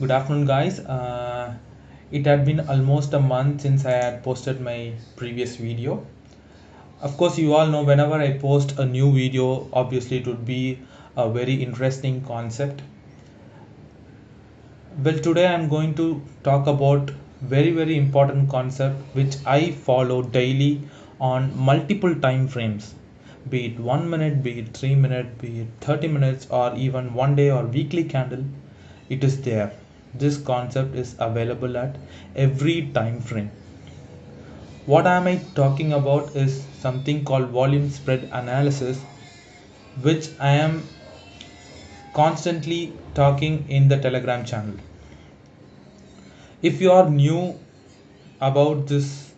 Good afternoon, guys. Uh, it had been almost a month since I had posted my previous video. Of course, you all know whenever I post a new video, obviously it would be a very interesting concept. Well, today I'm going to talk about very very important concept which I follow daily on multiple time frames be it one minute be it three minutes be it 30 minutes or even one day or weekly candle it is there this concept is available at every time frame. What am i talking about is something called volume spread analysis which i am constantly talking in the telegram channel. If you are new about this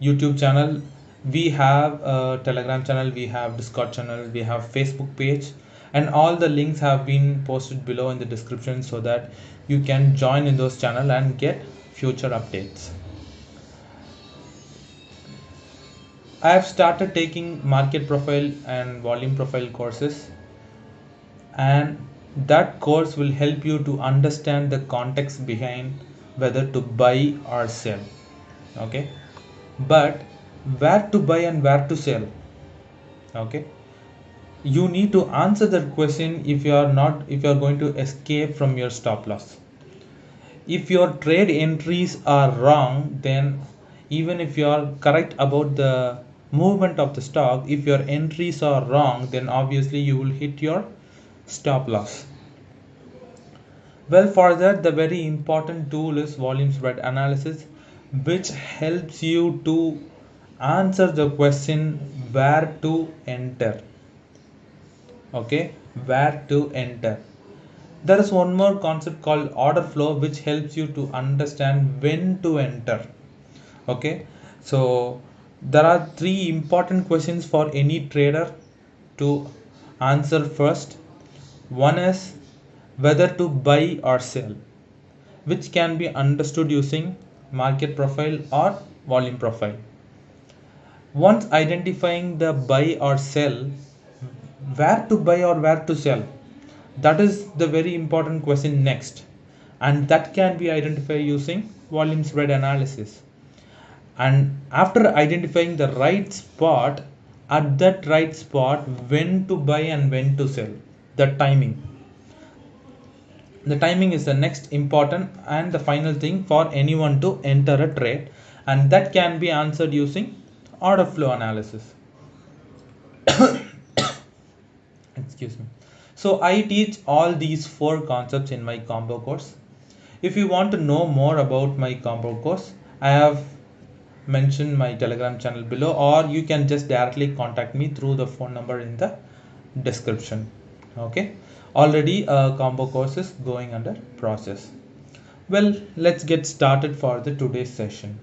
youtube channel we have a telegram channel we have discord channel we have facebook page and all the links have been posted below in the description so that you can join in those channel and get future updates. I have started taking market profile and volume profile courses. And that course will help you to understand the context behind whether to buy or sell. Okay? But where to buy and where to sell? Okay you need to answer that question if you are not if you are going to escape from your stop loss. If your trade entries are wrong then even if you are correct about the movement of the stock if your entries are wrong then obviously you will hit your stop loss. Well for that the very important tool is volume spread analysis which helps you to answer the question where to enter okay where to enter. There is one more concept called order flow which helps you to understand when to enter. Okay so there are three important questions for any trader to answer first. One is whether to buy or sell which can be understood using market profile or volume profile. Once identifying the buy or sell where to buy or where to sell? That is the very important question next. And that can be identified using volume spread analysis. And after identifying the right spot at that right spot when to buy and when to sell. The timing. The timing is the next important and the final thing for anyone to enter a trade. And that can be answered using order flow analysis excuse me. So i teach all these four concepts in my combo course. If you want to know more about my combo course i have mentioned my telegram channel below or you can just directly contact me through the phone number in the description. Okay? Already a combo course is going under process. Well let's get started for the today's session.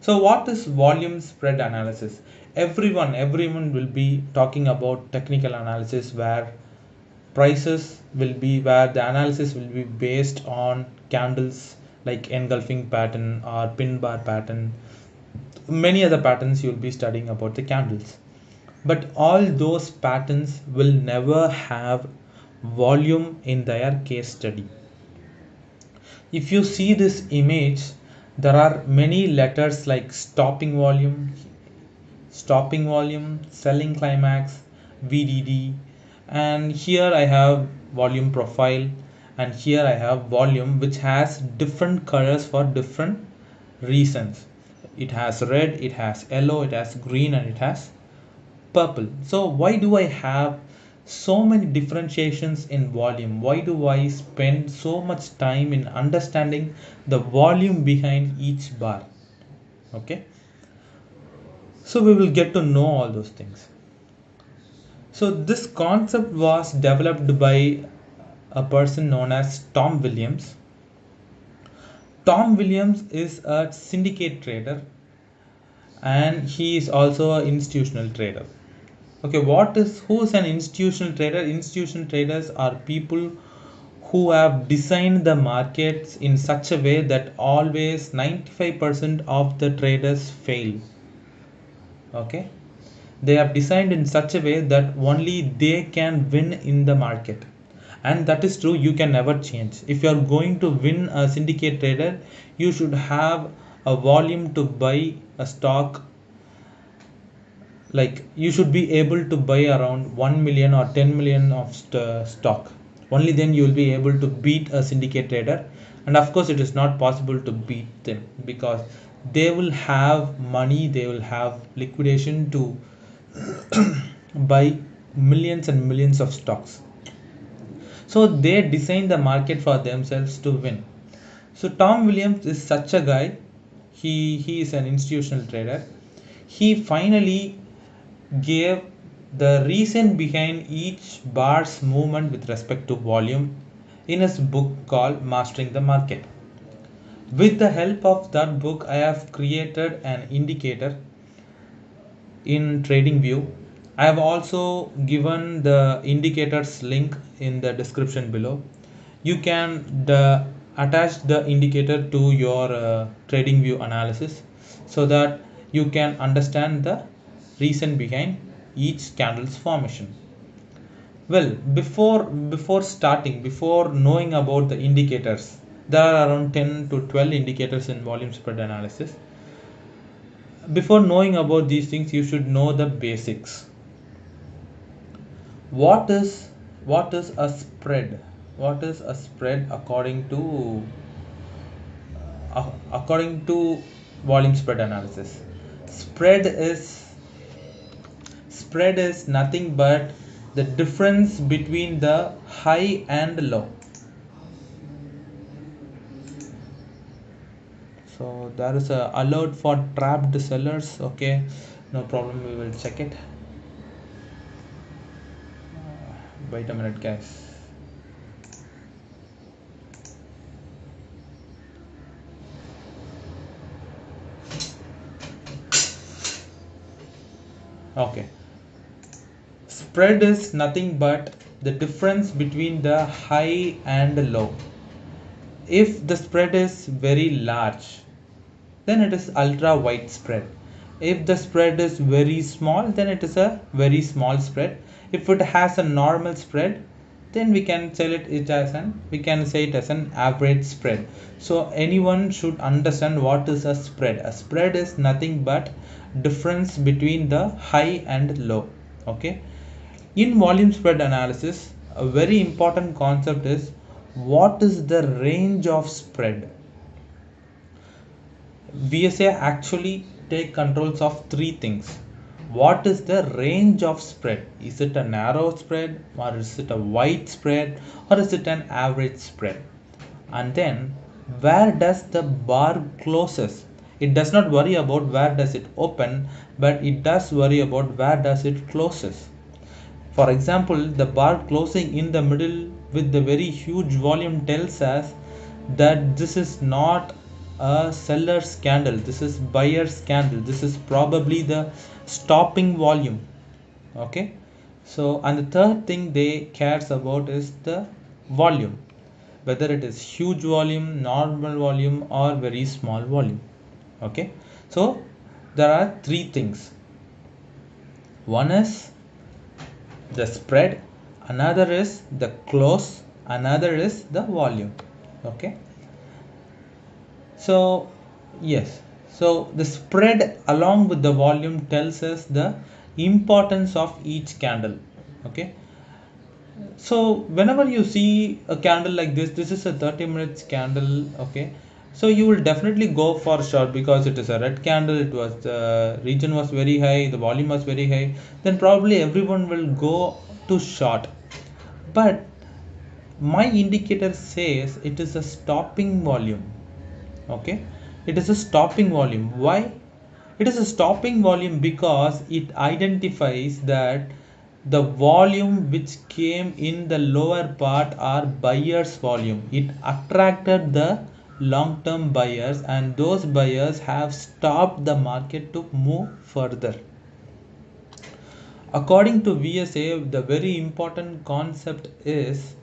So what is volume spread analysis? Everyone, everyone will be talking about technical analysis where prices will be where the analysis will be based on candles like engulfing pattern or pin bar pattern. Many other patterns you'll be studying about the candles. But all those patterns will never have volume in their case study. If you see this image, there are many letters like stopping volume stopping volume selling climax vdd and here i have volume profile and here i have volume which has different colors for different reasons. It has red it has yellow it has green and it has purple. So why do i have so many differentiations in volume? Why do i spend so much time in understanding the volume behind each bar? Okay so we will get to know all those things. So this concept was developed by a person known as tom williams. Tom williams is a syndicate trader and he is also an institutional trader. Okay what is who is an institutional trader? Institutional traders are people who have designed the markets in such a way that always 95% of the traders fail okay? They have designed in such a way that only they can win in the market. And that is true you can never change. If you are going to win a syndicate trader you should have a volume to buy a stock. Like you should be able to buy around 1 million or 10 million of st- stock. Only then you will be able to beat a syndicate trader. And of course it is not possible to beat them because they will have money they will have liquidation to buy millions and millions of stocks. So they design the market for themselves to win. So tom williams is such a guy. He he is an institutional trader. He finally gave the reason behind each bar's movement with respect to volume in his book called Mastering the Market. With the help of that book, I have created an indicator in trading view I have also given the indicators link in the description below. You can the, attach the indicator to your uh, TradingView analysis so that you can understand the reason behind each candle's formation well before before starting before knowing about the indicators there are around 10 to 12 indicators in volume spread analysis. Before knowing about these things you should know the basics. What is what is a spread? What is a spread according to uh, according to volume spread analysis? Spread is spread is nothing but the difference between the high and low so there is a alert for trapped sellers. Okay no problem. We will check it. Uh, wait a minute guys. Okay. Spread is nothing but the difference between the high and low. If the spread is very large then it is ultra wide spread. If the spread is very small then it is a very small spread. If it has a normal spread then we can tell it, it as an we can say it as an average spread. So anyone should understand what is a spread. A spread is nothing but difference between the high and low okay? In volume spread analysis, a very important concept is what is the range of spread? VSA actually take controls of three things. What is the range of spread? Is it a narrow spread or is it a wide spread or is it an average spread? And then where does the bar closes? It does not worry about where does it open, but it does worry about where does it closes for example, the bar closing in the middle with the very huge volume tells us that this is not a seller's candle, this is buyer's candle. This is probably the stopping volume. Okay. So, and the third thing they cares about is the volume, whether it is huge volume, normal volume, or very small volume. Okay. So, there are three things. One is the spread another is the close another is the volume okay so yes. So the spread along with the volume tells us the importance of each candle. Okay? So whenever you see a candle like this this is a 30 minutes candle okay? So you will definitely go for short because it is a red candle. It was the region was very high. The volume was very high. Then probably everyone will go to short. But my indicator says it is a stopping volume okay? It is a stopping volume. Why? It is a stopping volume because it identifies that the volume which came in the lower part are buyers volume. It attracted the long-term buyers and those buyers have stopped the market to move further. According to VSA, the very important concept is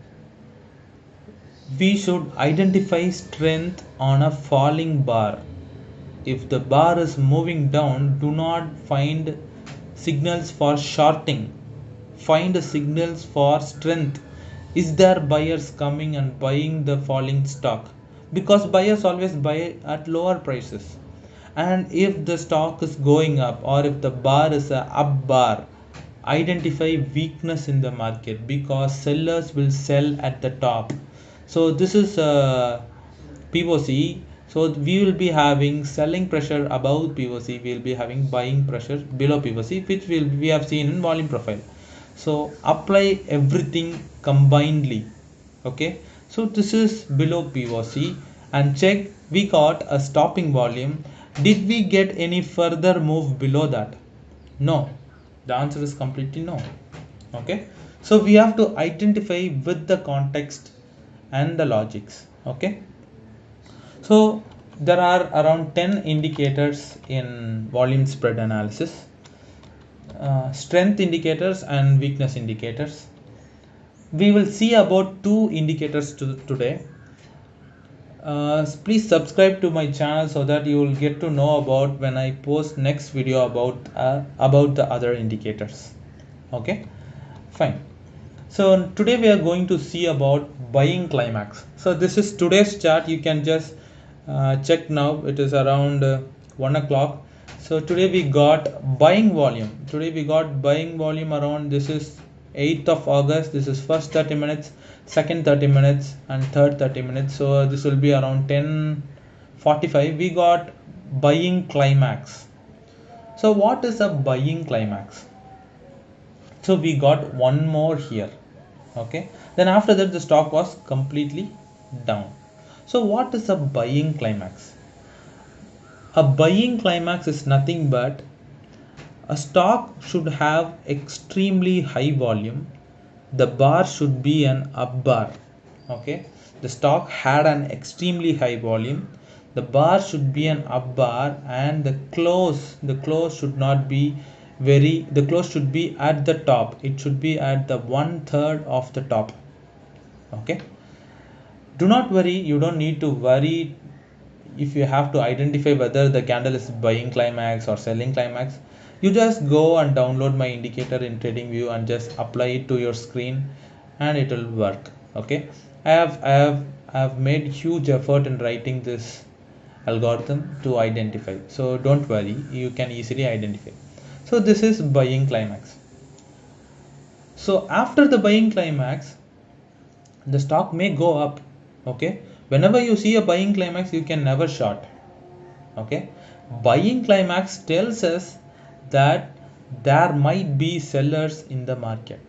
we should identify strength on a falling bar. If the bar is moving down, do not find signals for shorting. Find signals for strength is there buyers coming and buying the falling stock because buyers always buy at lower prices and if the stock is going up or if the bar is a up bar identify weakness in the market because sellers will sell at the top so this is uh, a POC so we will be having selling pressure above POC we will be having buying pressure below POC which will we have seen in volume profile. So apply everything combinedly okay? So this is below POC and check we got a stopping volume. Did we get any further move below that? No. The answer is completely no okay? So we have to identify with the context and the logics okay? So there are around 10 indicators in volume spread analysis. Uh, strength indicators and weakness indicators. We will see about two indicators to, today. Uh, please subscribe to my channel so that you will get to know about when I post next video about uh, about the other indicators okay? Fine. So today we are going to see about buying climax. So this is today's chart. You can just uh, check now. It is around uh, one o'clock. So today we got buying volume. Today we got buying volume around this is 8th of August. This is first 30 minutes second 30 minutes and third 30 minutes. So this will be around 10 45 we got buying climax. So what is a buying climax? So we got one more here okay? Then after that the stock was completely down. So what is a buying climax? A buying climax is nothing but a stock should have extremely high volume the bar should be an up bar. Okay? The stock had an extremely high volume the bar should be an up bar and the close the close should not be very the close should be at the top. It should be at the one third of the top. Okay? Do not worry. You don't need to worry if you have to identify whether the candle is buying climax or selling climax. You just go and download my indicator in TradingView and just apply it to your screen and it will work. Okay? I have I have I have made huge effort in writing this algorithm to identify. So don't worry. You can easily identify so this is buying climax. So after the buying climax the stock may go up okay? Whenever you see a buying climax you can never short okay? Buying climax tells us that there might be sellers in the market.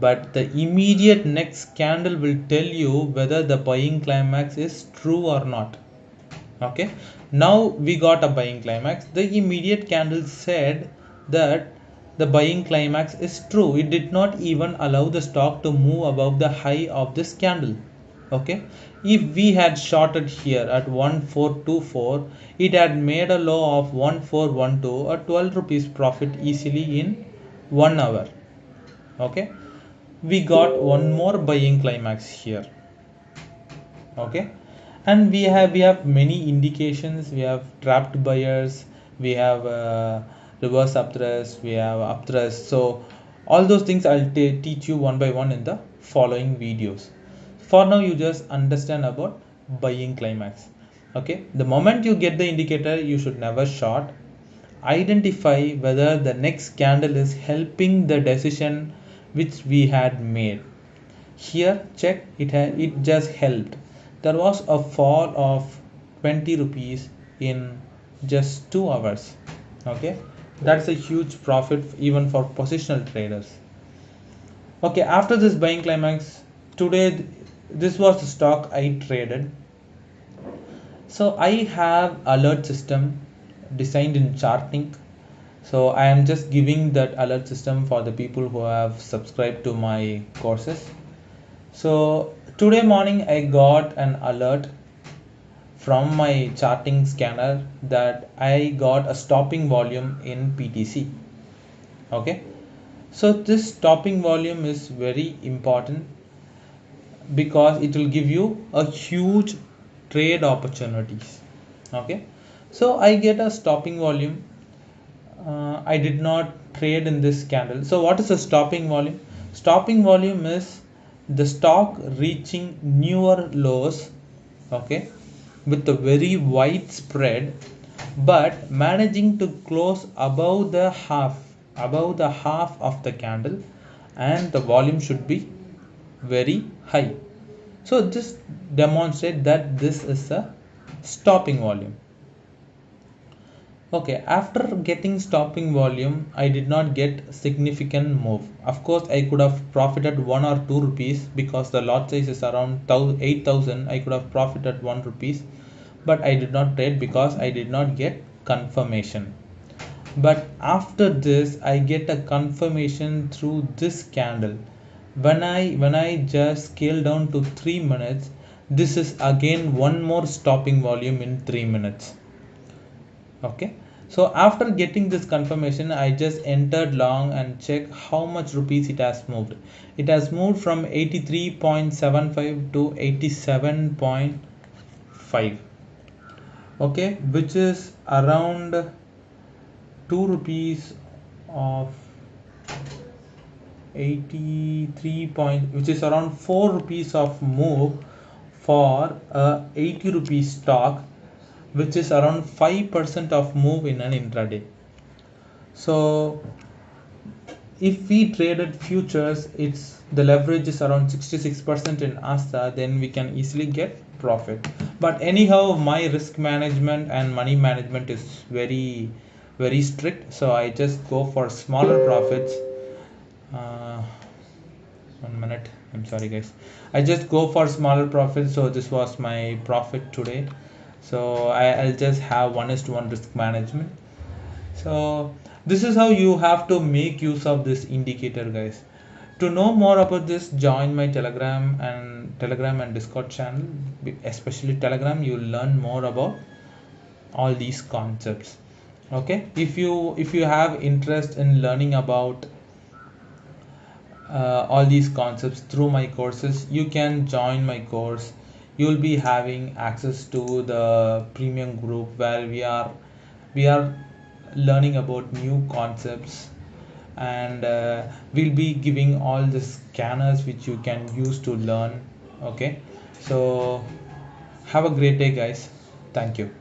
But the immediate next candle will tell you whether the buying climax is true or not okay now we got a buying climax. The immediate candle said that the buying climax is true. It did not even allow the stock to move above the high of this candle. Okay? If we had shorted here at 1424 it had made a low of 1412 or 12 rupees profit easily in one hour. Okay? We got one more buying climax here. Okay and we have we have many indications. We have trapped buyers. We have uh, reverse upthrust we have upthrust so all those things i'll teach you one by one in the following videos. For now you just understand about buying climax. Okay? The moment you get the indicator you should never short. Identify whether the next candle is helping the decision which we had made. Here check. It it just helped there was a fall of 20 rupees in just 2 hours okay? That's a huge profit even for positional traders. Okay after this buying climax today this was the stock I traded. So I have alert system designed in charting so I am just giving that alert system for the people who have subscribed to my courses. So today morning I got an alert from my charting scanner that I got a stopping volume in PTC okay? So this stopping volume is very important because it will give you a huge trade opportunities. Okay? So i get a stopping volume. Uh, i did not trade in this candle. So what is a stopping volume? Stopping volume is the stock reaching newer lows okay with a very wide spread but managing to close above the half above the half of the candle and the volume should be very high. So this demonstrate that this is a stopping volume okay after getting stopping volume i did not get significant move. Of course i could have profited one or two rupees because the lot size is around 8000 i could have profited one rupees but i did not trade because i did not get confirmation. But after this i get a confirmation through this candle. When i when i just scale down to 3 minutes this is again one more stopping volume in 3 minutes okay. So after getting this confirmation i just entered long and check how much rupees it has moved. It has moved from 83.75 to 87.5 okay. Which is around 2 rupees of 83 point which is around 4 rupees of move for a 80 rupees stock which is around 5% of move in an intraday. So if we traded futures, it's the leverage is around 66% in ASTA, then we can easily get profit. But anyhow, my risk management and money management is very, very strict. So I just go for smaller profits. Uh, one minute. I'm sorry, guys. I just go for smaller profits. So this was my profit today so I, will just have one is to one risk management. So this is how you have to make use of this indicator guys. To know more about this join my telegram and telegram and discord channel. Especially telegram you'll learn more about all these concepts. Okay? If you if you have interest in learning about uh, all these concepts through my courses you can join my course you'll be having access to the premium group where we are we are learning about new concepts. And uh, we'll be giving all the scanners which you can use to learn okay? So have a great day guys. Thank you